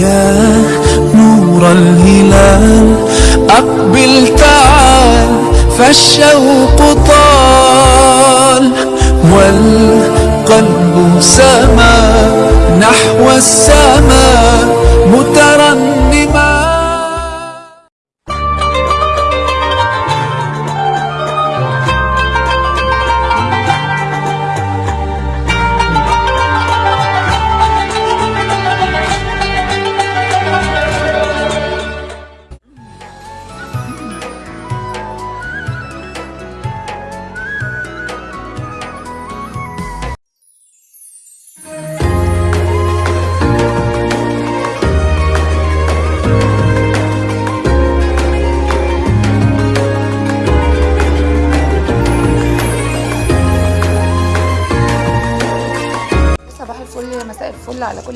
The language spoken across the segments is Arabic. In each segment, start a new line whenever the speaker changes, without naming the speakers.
يا نور الهلال أقبل تعال فالشوق طال. والقلب سما نحو السماء مترنما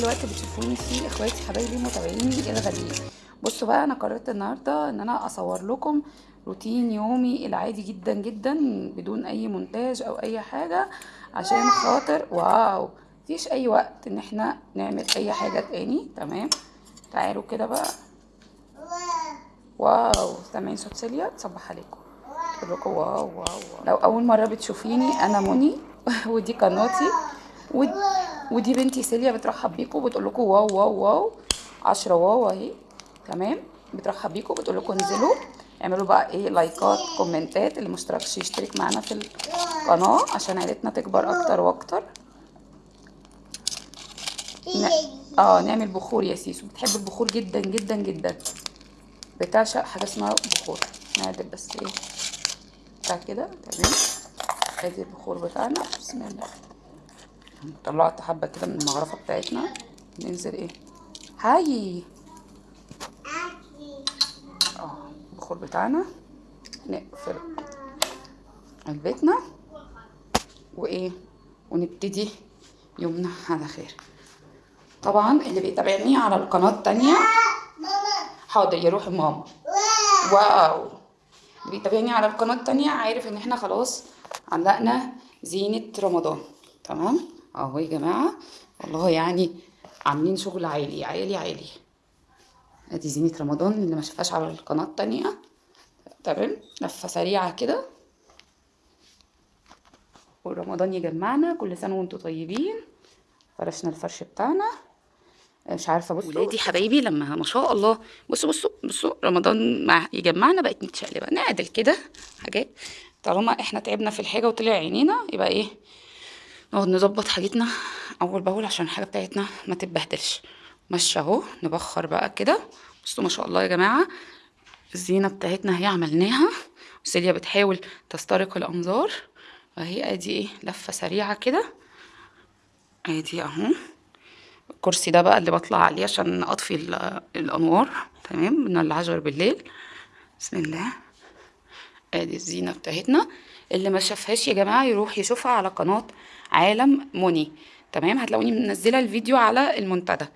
كل وقت بتشوفوني فيه إخواتي حبايبي متابعيني الغاليين بصوا بقى أنا قررت النهارده إن أنا أصور لكم روتين يومي العادي جدا جدا بدون أي مونتاج أو أي حاجة عشان خاطر واو! مفيش أي وقت إن إحنا نعمل أي حاجة تاني تمام؟ تعالوا كده بقى. واو! سامعين صوت سيليا تصبح عليكم. تقول لكم واو واو لو أول مرة بتشوفيني أنا منى ودي قناتي ود... ودي بنتي سيليا بترحب بيكم وبتقول لكم واو واو واو. عشرة واو اهي. تمام؟ بترحب بيكم وبتقول لكم انزلوا. اعملوا بقى إيه؟ لايكات كومنتات. اللي مشتركش يشترك معانا في القناة عشان عيلتنا تكبر أكتر وأكتر. ن... آه نعمل بخور يا سيسو. بتحب البخور جدا جدا جدا. بتعشق حاجة اسمها بخور. نعدل بس إيه. بتاع كده؟ تمام. ادي البخور بتاعنا. بسم الله. طلعت حبة كده من المغرفه بتاعتنا. ننزل إيه؟ هاي. آه البخور بتاعنا. نقفل علبتنا وإيه؟ ونبتدي يومنا على خير. طبعا اللي بيتابعني على القناة التانية. حاضر يا روحي ماما. واو. اللي بيتابعني على القناة التانية عارف إن إحنا خلاص علقنا زينة رمضان. تمام؟ أهو يا جماعة. والله يعني عاملين شغل عالي عالي عالي. أدي زينة رمضان اللي ما شافهاش على القناة التانية. تمام؟ لفة سريعة كده. ورمضان يجمعنا كل سنة وأنتم طيبين. فرشنا الفرش بتاعنا. مش عارفة بصوا ولادي حبايبي لما ما شاء الله. بصوا بصوا بصوا رمضان مع يجمعنا بقت متشقلبة. نعدل كده حاجات. طالما إحنا تعبنا في الحاجة وطلع عينينا يبقى إيه؟ نقعد نظبط حاجتنا أول بأول عشان الحاجة بتاعتنا ما تتبهدلش. ماشيه أهو نبخر بقى كده. بصوا ما شاء الله يا جماعة الزينة بتاعتنا هي عملناها. وسيليا بتحاول تسترق الأنظار. وهي أدي إيه لفة سريعة كده. أدي أهو. الكرسي ده بقى اللي بطلع عليه عشان أطفي ال- الأنوار. تمام من العشر بالليل. بسم الله. ادي الزينة بتاعتنا. اللي ما شافهاش يا جماعة يروح يشوفها على قناة عالم موني. تمام؟ هتلاقوني منزلة الفيديو على المنتدى.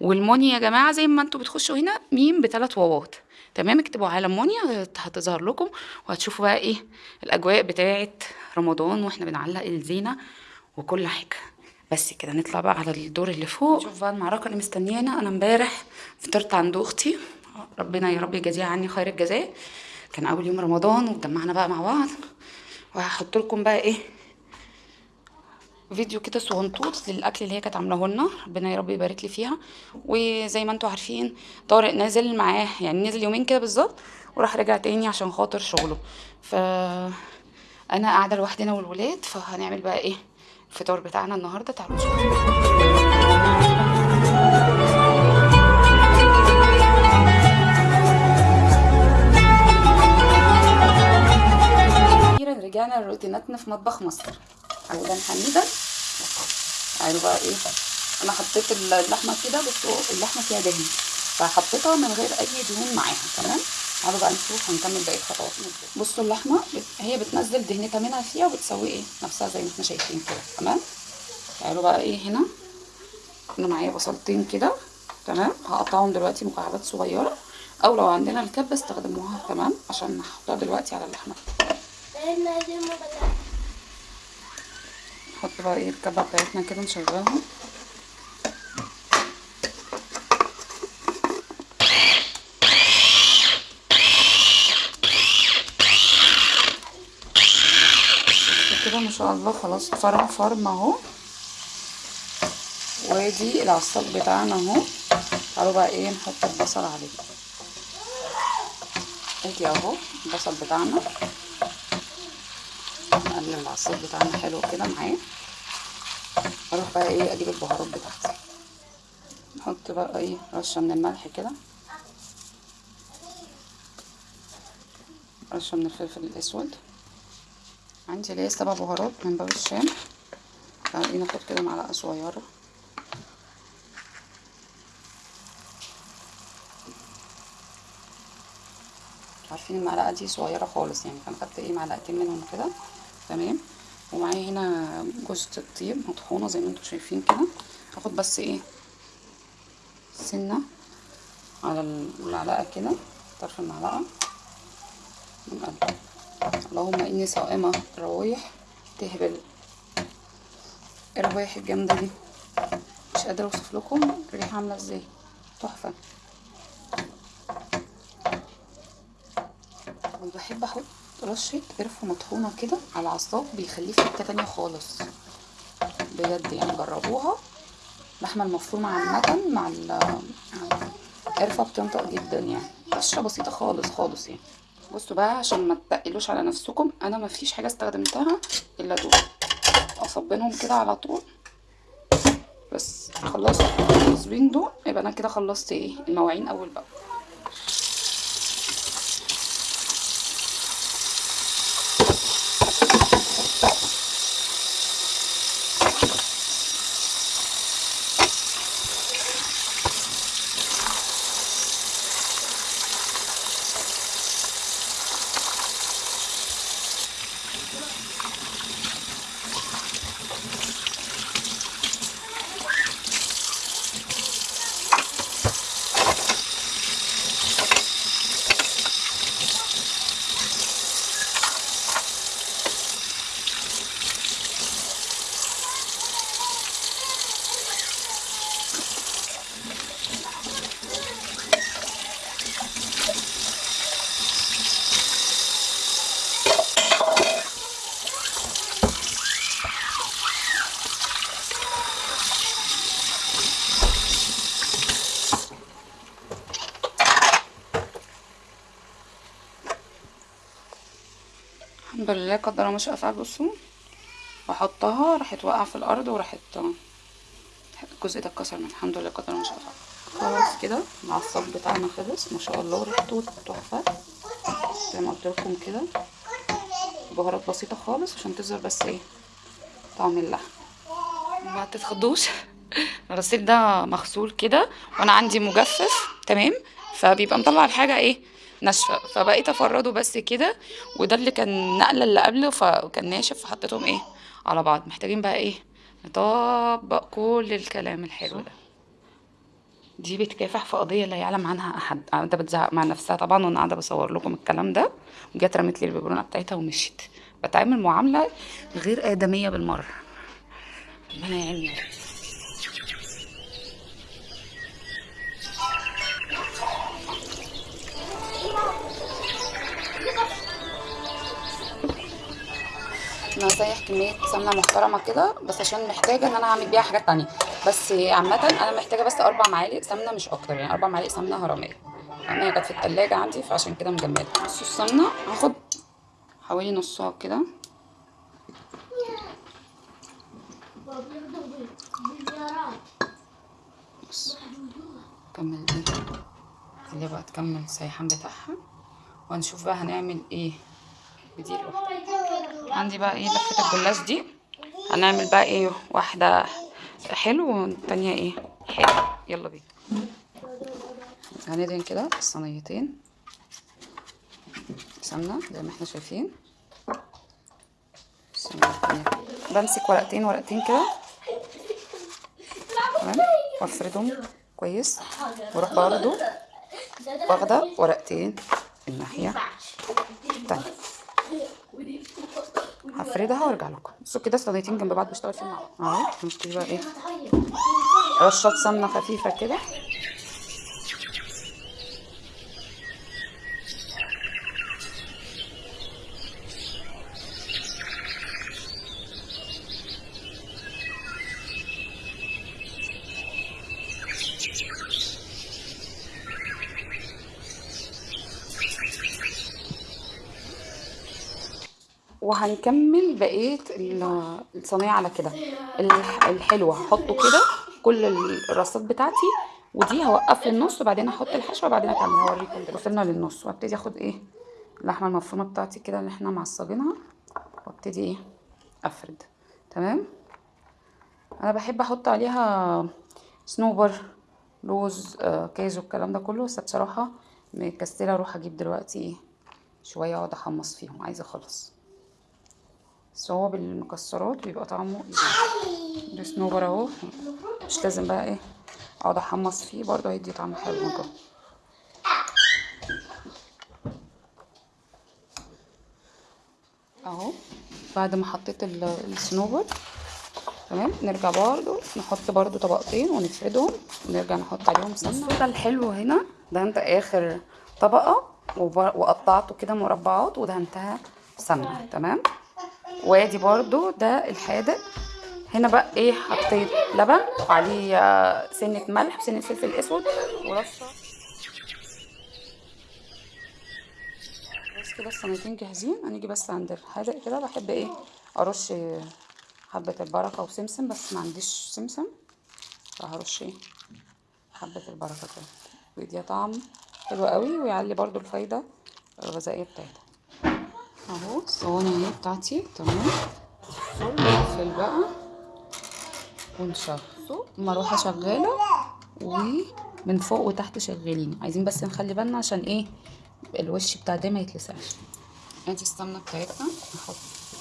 والموني يا جماعة زي ما أنتوا بتخشوا هنا ميم بثلاث واوات. تمام؟ اكتبوا عالم موني هت- هتظهر لكم وهتشوفوا بقى إيه الأجواء بتاعه رمضان وإحنا بنعلق الزينة وكل حاجة. بس كده نطلع بقى على الدور اللي فوق. شوف بقى المعركة اللي مستنيانا. أنا امبارح فطرت عند أختي. ربنا يا رب يجازيها عني خير الجزاء. كان أول يوم رمضان واتجمعنا بقى مع بعض. وهحط لكم بقى إيه فيديو كده صغنطوط للأكل اللي هي كانت عاملاه لنا. ربنا يا رب يبارك لي فيها. وزي ما أنتوا عارفين طارق نازل معاه يعني نزل يومين كده بالظبط وراح رجع تاني عشان خاطر شغله. ف أنا قاعدة لوحدي أنا والولاد فهنعمل بقى إيه الفطار بتاعنا النهارده. تعالوا نشوف. رجعنا لروتيناتنا في مطبخ مصر. اولا حميدا. تعالوا بقى إيه. أنا حطيت اللحمة كده بصوا اللحمة فيها دهن. فحطيتها من غير أي دهون معاها تمام؟ تعالوا بقى نشوف ونكمل باقي الخطوات بصوا اللحمة هي بتنزل دهنتها منها فيها وبتسوي إيه؟ نفسها زي ما إحنا شايفين كده تمام؟ تعالوا بقى إيه هنا. أنا معايا بصلتين كده تمام؟ هقطعهم دلوقتي مكعبات صغيرة أو لو عندنا الكبة استخدموها تمام؟ عشان نحطها دلوقتي على اللحمة. نحط بقى إيه الكبة بتاعتنا كده نشغلهم كده ما شاء الله خلاص فرم فرم اهو. وادي العصاب بتاعنا اهو. تعالوا بقى إيه نحط البصل عليه. ادي اهو البصل بتاعنا. نقلل العصاق بتاعنا حلو كده معاه. أروح بقى إيه أجيب البهارات بتاعتي. نحط بقى إيه رشة من الملح كده. رشة من الفلفل الأسود. عندي ليه سبع بهارات من باب الشام. تعالي ناخد كده معلقة صغيرة. عارفين المعلقة دي صغيرة خالص يعني فأنا خدت إيه معلقتين منهم كده. تمام؟ ومعايا هنا جوزة الطيب مطحونة زي ما أنتم شايفين كده. هاخد بس إيه سنة على المعلقة كده طرف المعلقة. ونقلب اللهم إني صائمة روايح تهبل. الروايح الجامدة دي؟ مش قادرة أوصف لكم الريحة عاملة إزاي. تحفة. وبحب أحط رشة قرفة مطحونة كده على العصاق بيخليه في حتة تانية خالص. بجد يعني جربوها. اللحمة المفرومة عامة مع القرفة بتنطق جدا يعني. رشة بسيطة خالص خالص يعني. بصوا بقى عشان ما تتقلوش على نفسكم أنا ما فيش حاجة استخدمتها إلا دول. أصبنهم كده على طول. بس خلصت. التصبين دول يبقى أنا كده خلصت إيه؟ المواعين أول بقى. لله قدر الله ما شاء فعل بصوا واحطها راحت واقعة في الأرض وراحت الجزء ده اتكسر من الحمد لله قدر الله ما شاء فعل. خلاص كده العصاق بتاعنا خلص. ما شاء الله ريحته تحفة. زي ما قلت لكم كده. بهارات بسيطة خالص عشان تظهر بس إيه طعم اللحم. ما تتخضوش. الرصيف ده مغسول كده وأنا عندي مجفف تمام؟ فبيبقى مطلع الحاجة إيه ناشفه فبقيت أفرده بس كده وده اللي كان نقلة اللي قبله فكان ناشف فحطيتهم إيه؟ على بعض. محتاجين بقى إيه؟ نطبق كل الكلام الحلو ده. دي بتكافح في قضية لا يعلم عنها أحد. قاعدة بتزعق مع نفسها طبعا وأنا قاعدة بصور لكم الكلام ده. وجت رمت لي الببرونه بتاعتها ومشيت. بتعامل معاملة غير آدمية بالمرة. ربنا يعيني هسيح كمية سمنة محترمة كده بس عشان محتاجة إن أنا أعمل بيها حاجات تانية. بس عامة أنا محتاجة بس أربع معالق سمنة مش أكتر يعني أربع معالق سمنة هرميه لأن هي كانت في التلاجة عندي فعشان كده مجمدة. بصوا السمنة هاخد حوالي نصها كده. بص كمل دي. خليها بقى تكمل السيحان بتاعها. وهنشوف بقى هنعمل إيه. عندي بقى إيه؟ لفة الجلاش دي. هنعمل بقى إيه؟ واحدة حلو والتانية إيه؟ حلو. يلا بينا. هندهن كده الصينيتين سمنة زي ما إحنا شايفين. بمسك ورقتين ورقتين كده. تمام؟ وأفردهم كويس. وأروح برضه واخدة ورقتين الناحية التانية. هفردها وارجع لكم. بصوا كده صينيتين جنب بعض بشتغل فيهم مع بعض أهو نبتدي بقى إيه رشات سمنة خفيفة كده. وهنكمل بقية ال- الصينية على كده. الح- الحلوة هحطه كده كل الرصات بتاعتي ودي هوقف النص وبعدين أحط الحشوة وبعدين اكمل هوريكم وصلنا للنص. وأبتدي أخد إيه؟ اللحمة المفرومة بتاعتي كده اللي إحنا معصجينها وأبتدي إيه؟ أفرد. تمام؟ أنا بحب أحط عليها صنوبر لوز آه، الكلام ده كله. بس بصراحة مكسلة أروح أجيب دلوقتي إيه شوية اقعد أحمص فيهم. عايزة اخلص بس هو بالمكسرات بيبقى طعمه ده صنوبر اهو مش لازم بقى إيه أقعد أحمص فيه برضه هيدي طعم حلو من أهو بعد ما حطيت ال- الصنوبر تمام؟ نرجع برضو نحط برضو طبقتين ونفردهم ونرجع نحط عليهم سمنة. ده الحلو هنا دهنت آخر طبقة وقطعته كده مربعات ودهنتها سمنة تمام؟ وادي برضو ده الحادق. هنا بقى إيه حطيت لبن وعليه آه، سنة ملح وسنة فلفل أسود ورشة. بس كده الصينيتين جاهزين. هنيجي بس عند الحادق كده بحب إيه أرش حبة البركة وسمسم بس ما عنديش سمسم. فهرش إيه حبة البركة كده. بيديها طعم حلو قوي ويعلي برضو الفايدة الغذائية بتاعتها. أهو الصواني اهي بتاعتي تمام؟ نقفل بقى. ونشغل اما أروح اشغله ومن فوق وتحت شغالين. عايزين بس نخلي بالنا عشان إيه الوش بتاع ده ما يتلسعش. ادي السمنه بتاعتنا. نحط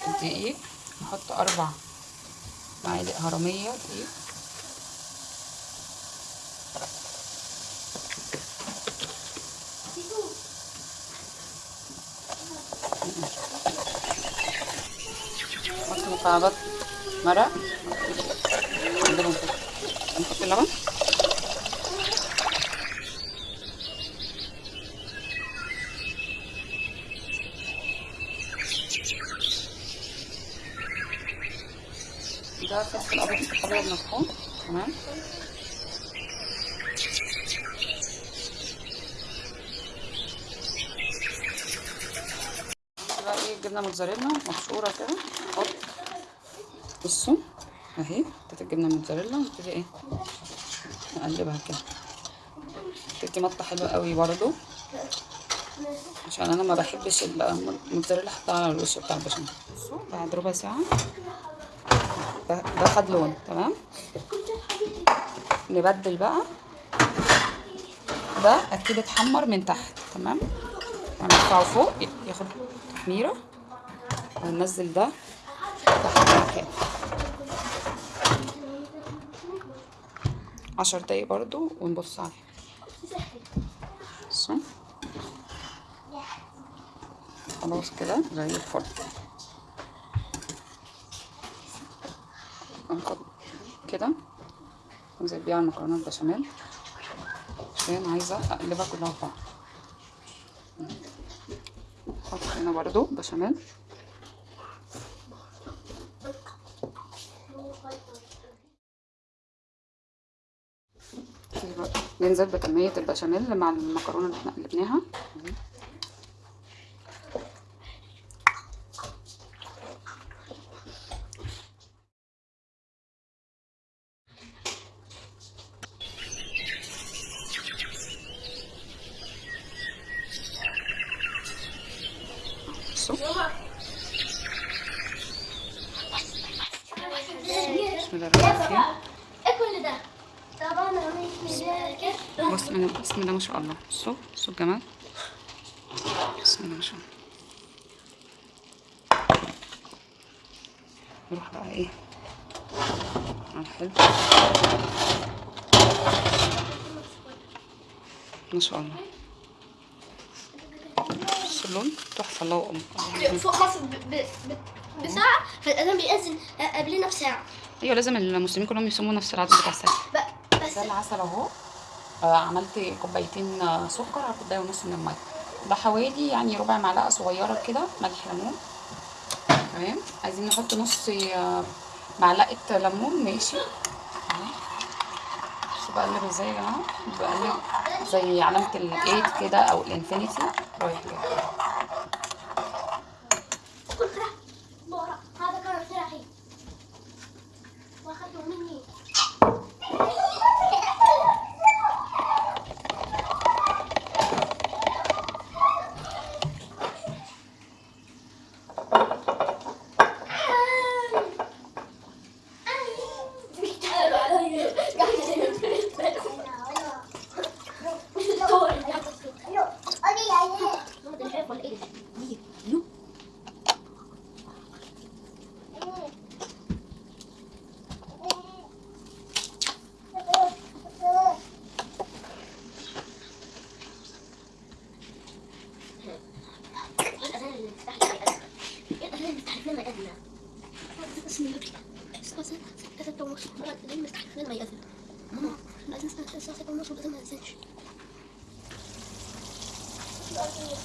الدقيق نحط أربع معالق هرمية. دقيق. مكعبات مرق نحط اللبن ده فلفل ابيض ابيض مطحون تمام بقى إيه؟ جبنة موتزاريلا مبشورة كده. نحط اهي حطيت الجبنه موتزاريلا ونبتدي إيه؟ نقلبها كده. بتدي مطة حلوة قوي برضو؟ عشان أنا ما بحبش الموتزاريلا احطها على الوش بتاع البشاميل. بعد ربع ساعة ده خد لون تمام؟ نبدل بقى. ده أكيد اتحمر من تحت تمام؟ هنرفعه فوق ياخد تحميرة وننزل ده تحت مكانه عشر دقايق برضو ونبص عليه بصوا خلاص كده زي الفل. هناخد كده. ننزل بيها المكرونة البشاميل. عشان عايزة أقلبها كلها في بعض. نحط هنا برضو بشاميل. ننزل بكمية البشاميل مع المكرونة اللي إحنا قلبناها بصوا بسم الله الرحمن الرحيم
إيه كل ده؟ طبعا أنا مش مذاكر
بص من بسم الله ما شاء الله بصوا بصوا الجمال بسم الله ما شاء الله نروح بقى إيه على الحلو ما شاء الله بصوا اللون تحفة الله أكبر
فوق مصر ب... ب... ب... بساعة فالأذان بيأذن قبلنا بساعة
أيوه لازم المسلمين كلهم يصوموا نفس العدد بتاع الساعة
ب... بس
العسل اهو آه، عملت كوبايتين سكر على كوبايه ونص من المية. بحوالي يعني ربع معلقة صغيرة كده ملح ليمون. تمام؟ عايزين نحط نص آه، معلقة ليمون ماشي. بقلب إزاي يا جماعة بقلب زي علامة ال eight كده أو ال infinity. رايح جاي.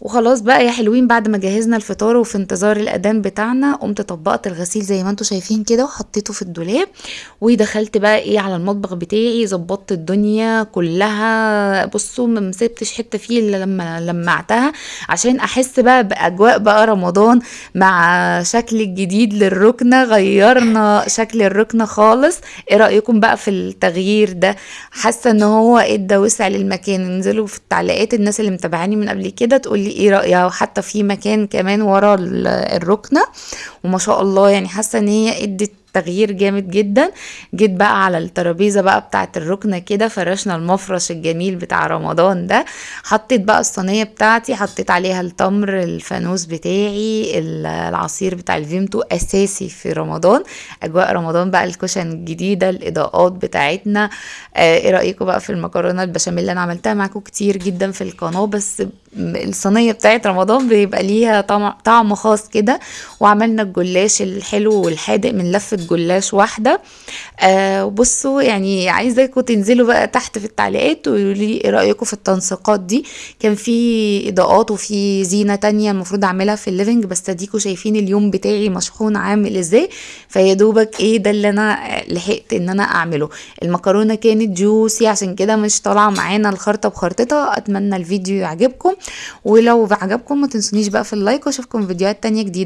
وخلاص بقى يا حلوين بعد ما جهزنا الفطار وفي انتظار الأذان بتاعنا قمت طبقت الغسيل زي ما أنتم شايفين كده وحطيته في الدولاب ودخلت بقى إيه على المطبخ بتاعي ظبطت الدنيا كلها. بصوا ما مسبتش حتة فيه إلا لما لمعتها عشان أحس بقى بأجواء بقى رمضان مع شكل الجديد للركنة غيرنا شكل الركنة خالص. إيه رأيكم بقى في التغيير ده؟ حاسة إن هو ادى وسع للمكان؟ انزلوا في التعليقات الناس اللي متابعاني من قبل كده تقولي إيه رايها وحتى في مكان كمان ورا ال- الركنة وما شاء الله يعني حاسة ان هي ادت تغيير جامد جدا. جيت بقى على الترابيزة بقى بتاعت الركنة كده فرشنا المفرش الجميل بتاع رمضان ده. حطيت بقى الصينية بتاعتي حطيت عليها التمر الفانوس بتاعي ال- العصير بتاع الفيمتو أساسي في رمضان. أجواء رمضان بقى ال cushion الجديدة الإضاءات بتاعتنا. آه، إيه رايكم بقى في المكرونة البشاميل اللي أنا عملتها؟ معاكم كتير جدا في القناة بس الصينية بتاعت رمضان بيبقى ليها طعم خاص كده. وعملنا الجلاش الحلو والحادق من لفه جلاش واحدة. آه وبصوا يعني عايزاكم تنزلوا بقى تحت في التعليقات ويقولوا لي إيه رأيكم في التنسيقات دي. كان في إضاءات وفي زينة تانية المفروض أعملها في ال living بس اديكوا شايفين اليوم بتاعي مشحون عامل إزاي. فيا دوبك إيه ده اللي أنا لحقت إن أنا أعمله. المكرونة كانت juicy عشان كده مش طالعة معانا الخرطة بخرطتها أتمنى الفيديو يعجبكم ولو عجبكم ما تنسونيش بقى في اللايك وأشوفكم فيديوهات تانية جديدة.